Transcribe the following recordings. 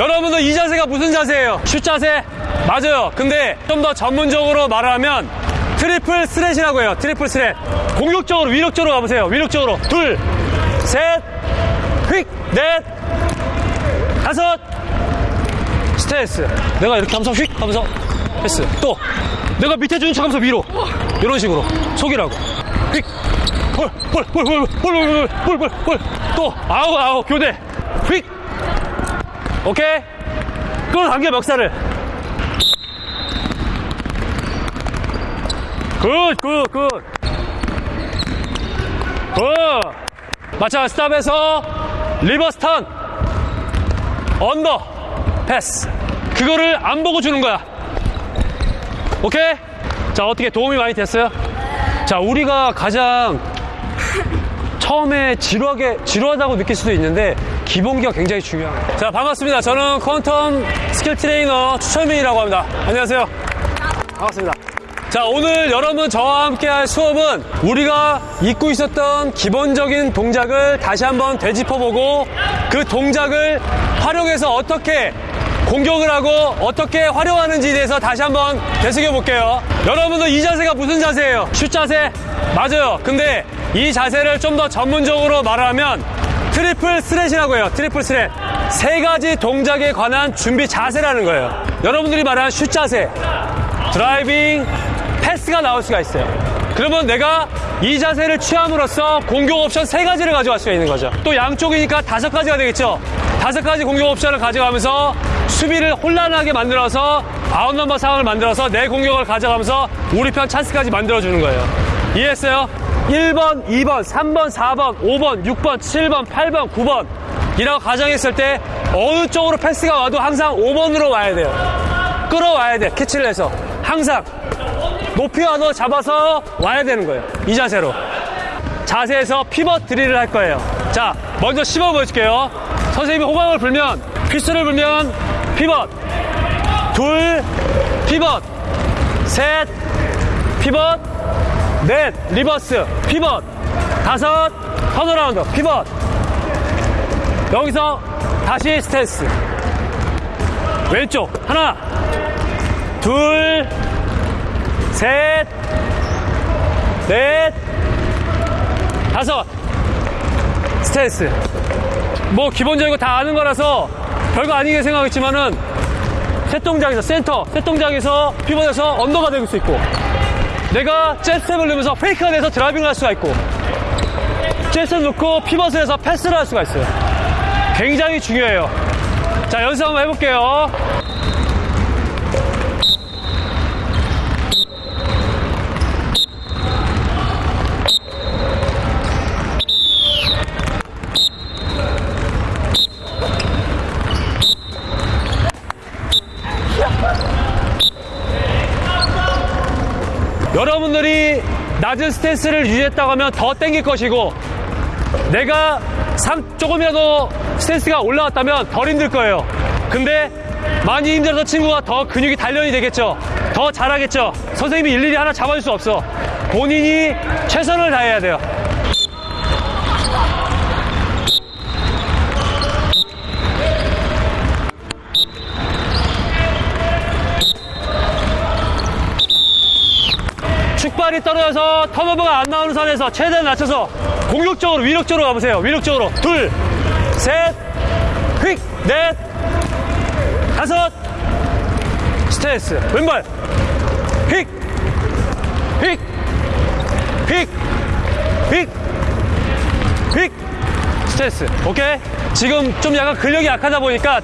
여러분들 이 자세가 무슨 자세예요? 슛 자세? 맞아요. 근데 좀 더 전문적으로 말하면 트리플 스렛이라고 해요. 트리플 스렛. 공격적으로, 위력적으로 가보세요. 위력적으로. 둘, 셋, 휙, 넷, 다섯, 스트레스. 내가 이렇게 하면서 휙 하면서 패스. 또 내가 밑에 주는 척 하면서 위로. 이런 식으로. 속이라고. 휙. 볼, 볼, 볼, 볼, 볼, 볼, 볼, 볼, 볼, 볼. 또 아우, 아우, 교대. 휙. 오케이. 끌어당겨 멱살을. good, good, good. good. 마찬 stop에서 reverse turn. under. 패스. 그거를 안 보고 주는 거야. 오케이? 자, 어떻게 도움이 많이 됐어요? 자, 우리가 가장 처음에 지루하게, 지루하다고 느낄 수도 있는데, 기본기가 굉장히 중요합니다. 자, 반갑습니다. 저는 퀀텀 skill trainer 추철민이라고 합니다. 안녕하세요. 반갑습니다. 자, 오늘 여러분 저와 함께 할 수업은 우리가 잊고 있었던 기본적인 동작을 다시 한번 되짚어보고 그 동작을 활용해서 어떻게 공격을 하고 어떻게 활용하는지에 대해서 다시 한번 되새겨 볼게요. 여러분들 이 자세가 무슨 자세예요? 슛 자세? 맞아요. 근데 이 자세를 좀 더 전문적으로 말하면 triple threat이라고 해요. triple threat. 세 가지 동작에 관한 준비 자세라는 거예요. 여러분들이 말하는 슛 자세, driving, 패스가 나올 수가 있어요. 그러면 내가 이 자세를 취함으로써 공격 옵션 세 가지를 가져갈 수가 있는 거죠. 또 양쪽이니까 다섯 가지가 되겠죠. 다섯 가지 공격 옵션을 가져가면서 수비를 혼란하게 만들어서 outnumber 상황을 만들어서 내 공격을 가져가면서 우리 편 찬스까지 만들어주는 거예요. 이해했어요? 1번, 2번, 3번, 4번, 5번, 6번, 7번, 8번, 9번 이라고 가정했을 때 어느 쪽으로 패스가 와도 항상 5번으로 와야 돼요. 끌어와야 돼. 캐치를 해서. 항상 높이 와도 잡아서 와야 되는 거예요. 이 자세로. 자세에서 피벗 드릴을 할 거예요. 자, 먼저 씹어 보여줄게요. 선생님이 호강을 불면, 휘스를 불면, 피벗. 둘, 피벗. 셋, 피벗. 넷, reverse, 피벗. 다섯, turnaround, 피벗. 여기서 다시 스탠스. 왼쪽, 하나, 둘, 셋, 넷, 다섯. 스탠스. 뭐 기본적이고 다 아는 거라서 별거 아니게 생각했지만은 셋 동작에서 센터, 셋 동작에서 피벗에서 under가 될 수 있고 내가 jab step을 넣으면서 fake가 돼서 driving을 할 수가 있고 jab step 넣고 피벗을 해서 패스를 할 수가 있어요. 굉장히 중요해요. 자, 연습 한번 해볼게요. 여러분들이 낮은 스탠스를 유지했다고 하면 더 땡길 것이고 내가 상, 조금이라도 스탠스가 올라왔다면 덜 힘들 거예요. 근데 많이 힘들어서 친구가 더 근육이 단련이 되겠죠. 더 잘하겠죠. 선생님이 일일이 하나 잡아줄 수 없어. 본인이 최선을 다해야 돼요. 축 발이 떨어져서 턴오버가 안 나오는 선에서 최대한 낮춰서 공격적으로 위력적으로 가보세요. 위력적으로 둘, 셋, 휙, 넷, 다섯, 스트레스 왼발 휙, 휙, 휙, 휙, 휙, 스트레스 오케이? 지금 좀 약간 근력이 약하다 보니까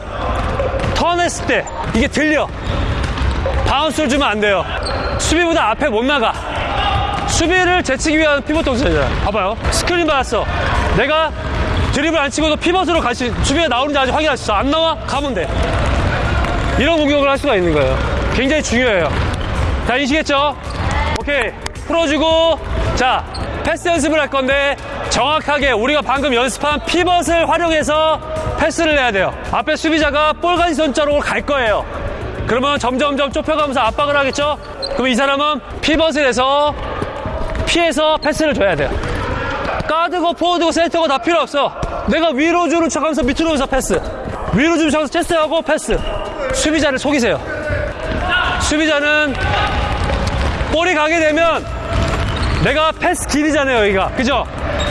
턴했을 때 이게 들려 bounce를 주면 안 돼요. 수비보다 앞에 못 나가. 수비를 제치기 위한 피벗 동작이잖아. 봐봐요. 스크린 받았어. 내가 드리블을 안 치고도 피벗으로 같이 수비가 나오는지 아직 확인할 수 있어. 안 나와? 가면 돼. 이런 공격을 할 수가 있는 거예요. 굉장히 중요해요. 자, 아시겠죠? 오케이. 풀어주고, 자, 패스 연습을 할 건데, 정확하게 우리가 방금 연습한 피벗을 활용해서 패스를 해야 돼요. 앞에 수비자가 볼가지 손자로 갈 거예요. 그러면 점점점 좁혀가면서 압박을 하겠죠? 그럼 이 사람은 피벗을 해서 피해서 패스를 줘야 돼요. 가드고 포워드고 센터고 다 필요 없어. 내가 위로 주는 척 하면서 밑으로 해서 패스. 위로 좀 쳐서 체스트하고 패스. 수비자를 속이세요. 수비자는 볼이 가게 되면 내가 패스 길이잖아요, 여기가. 그죠?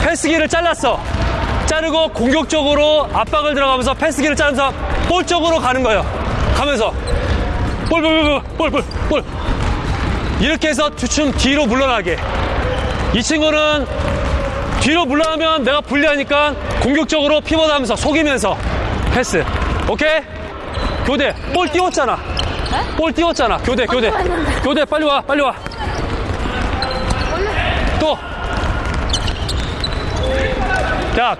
패스 길을 잘랐어. 자르고 공격적으로 압박을 들어가면서 패스 길을 자르면서 볼 쪽으로 가는 거예요. 가면서. 볼, 볼, 볼, 볼, 볼, 볼. 이렇게 해서 주춤 뒤로 물러나게. 이 친구는 뒤로 물러나면 내가 불리하니까 공격적으로 피벗하면서 속이면서 패스. 오케이? 교대. 볼 띄웠잖아. 볼 띄웠잖아. 교대, 교대. 교대, 빨리 와, 빨리 와. 또. 자,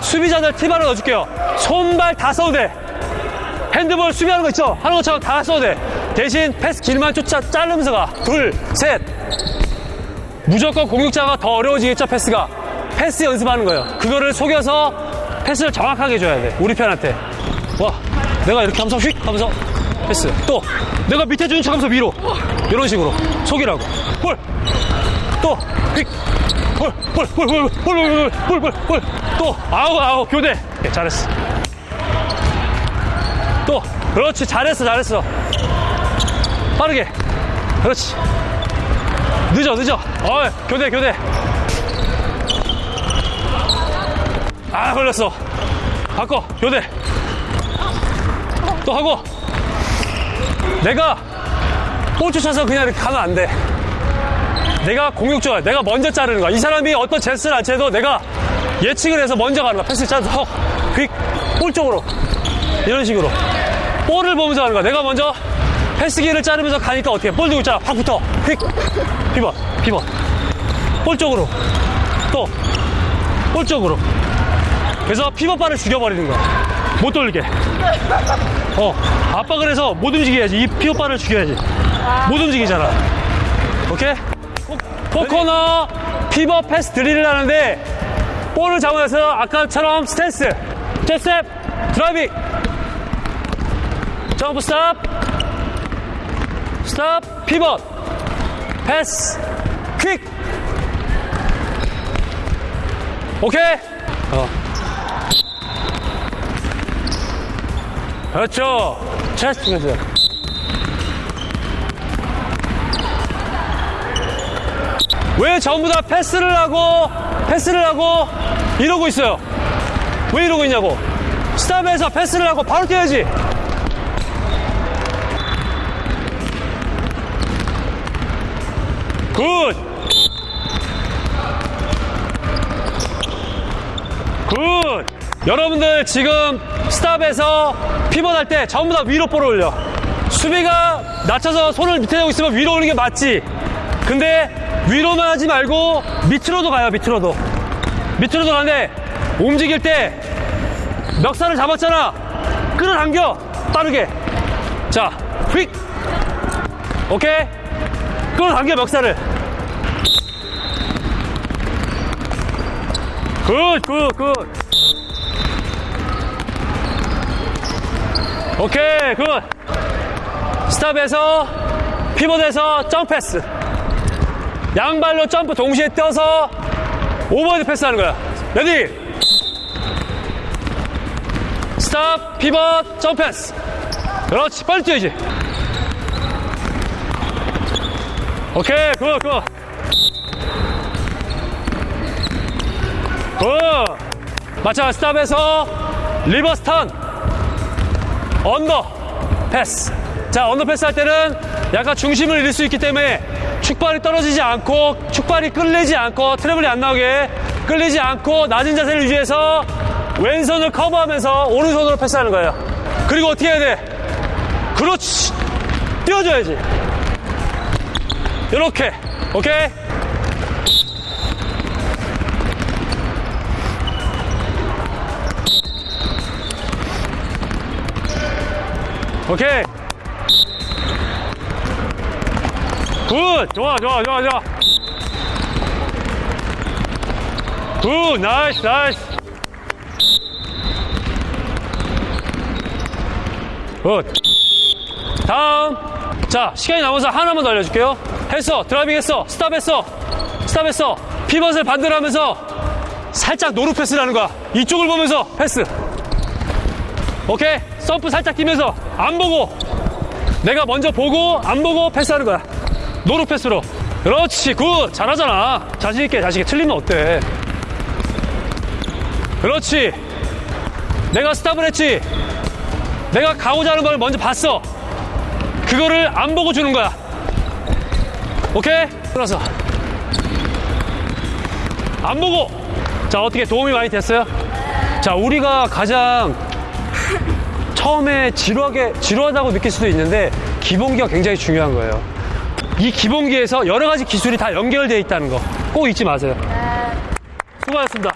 수비자들 팁 하나 넣어줄게요. 손발 다 써도 돼. 핸드볼 수비하는 거 있죠? 하는 것처럼 다 써도 돼. 대신 패스 길만 쫓아 자르면서 가. 둘, 셋. 무조건 공격자가 더 어려워지겠죠, 패스가. 패스 연습하는 거예요. 그거를 속여서 패스를 정확하게 줘야 돼. 우리 편한테. 와, 내가 이렇게 하면서 휙 하면서 패스. 또, 내가 밑에 주는 척 하면서 위로. 이런 식으로. 속이라고. 볼. 또, 휙. 볼, 볼, 볼, 볼, 볼, 볼, 볼, 볼, 볼. 또, 아우, 아우, 교대. 오케이, 잘했어. 또, 그렇지. 잘했어, 잘했어. 빠르게. 그렇지. 늦어, 늦어. 어, 교대, 교대. 아, 걸렸어. 바꿔, 교대. 또 하고. 내가 볼 쫓아서 그냥 이렇게 가면 안 돼. 내가 공격적이야. 내가 먼저 자르는 거야. 이 사람이 어떤 제스를 안 채도 내가 예측을 해서 먼저 가는 거야. 패스 짜서 헉, 휙, 볼 쪽으로. 이런 식으로. 볼을 보면서 하는 거야. 내가 먼저 패스기를 자르면서 가니까 어떻게 해? 볼 들고 있잖아. 확 붙어. 휙. 피벗, 피벗. 볼 쪽으로. 또. 볼 쪽으로. 그래서 피벗발을 죽여버리는 거야. 못 돌게. 어. 압박을 해서 못 움직여야지. 이 피벗발을 죽여야지. 못 움직이잖아. 오케이? four corner 피벗 패스 drill을 하는데 볼을 잡아서 아까처럼 스탠스, 스텝, driving, jump stop, stop, 피벗, 패스, quick. 오케이? 어. 그렇죠. 체스트 패스. 왜 전부 다 패스를 하고 패스를 하고 이러고 있어요? 왜 이러고 있냐고? stop에서 패스를 하고 바로 뛰어야지. Good. Good. 여러분들 지금 stop에서 피벗할 때 전부 다 위로 볼을 올려. 수비가 낮춰서 손을 밑에 대고 있으면 위로 올리는 게 맞지. 근데 위로만 하지 말고 밑으로도 가요, 밑으로도. 밑으로도 가는데 움직일 때 멱살을 잡았잖아. 끌어당겨. 빠르게. 자, 휙. 오케이. 끌어당겨, 멱살을. Good, good, good. 오케이, good. Stop에서 피벗에서 점프 패스. 양발로 점프 동시에 떠서 오버헤드 패스 하는 거야. Ready! Stop, 피벗, 점프 패스. 그렇지, 빨리 뛰어야지. 오케이, good, good. Good. 마찬가지 stop에서 reverse turn. Under pass. 자, under pass 할 때는 약간 중심을 잃을 수 있기 때문에 축발이 떨어지지 않고 축발이 끌리지 않고 travel이 안 나오게 끌리지 않고 낮은 자세를 유지해서 왼손을 커버하면서 오른손으로 패스하는 거예요. 그리고 어떻게 해야 돼? 그렇지. 띄워줘야지. 이렇게. 오케이? 오케이. Good! 좋아, 좋아, 좋아, 좋아. Good! Nice, nice. Good. 다음. 자, 시간이 남아서 하나만 더 알려줄게요. 했어. Driving 했어. Stop 했어. Stop 했어. 피벗을 반대로 하면서 살짝 no look pass를 하는 거야. 이쪽을 보면서 패스. 오케이 점프 살짝 뛰면서 안 보고 내가 먼저 보고 안 보고 패스하는 거야. No look pass로. 그렇지 good. 잘하잖아. 자신있게 자신있게. 틀리면 어때? 그렇지. 내가 stop을 했지. 내가 가고자 하는 걸 먼저 봤어. 그거를 안 보고 주는 거야. 오케이? 들어서 안 보고. 자 어떻게 도움이 많이 됐어요? 자 우리가 가장 처음에 지루하게 지루하다고 느낄 수도 있는데 기본기가 굉장히 중요한 거예요. 이 기본기에서 여러 가지 기술이 다 연결되어 있다는 거 꼭 잊지 마세요. 수고하셨습니다.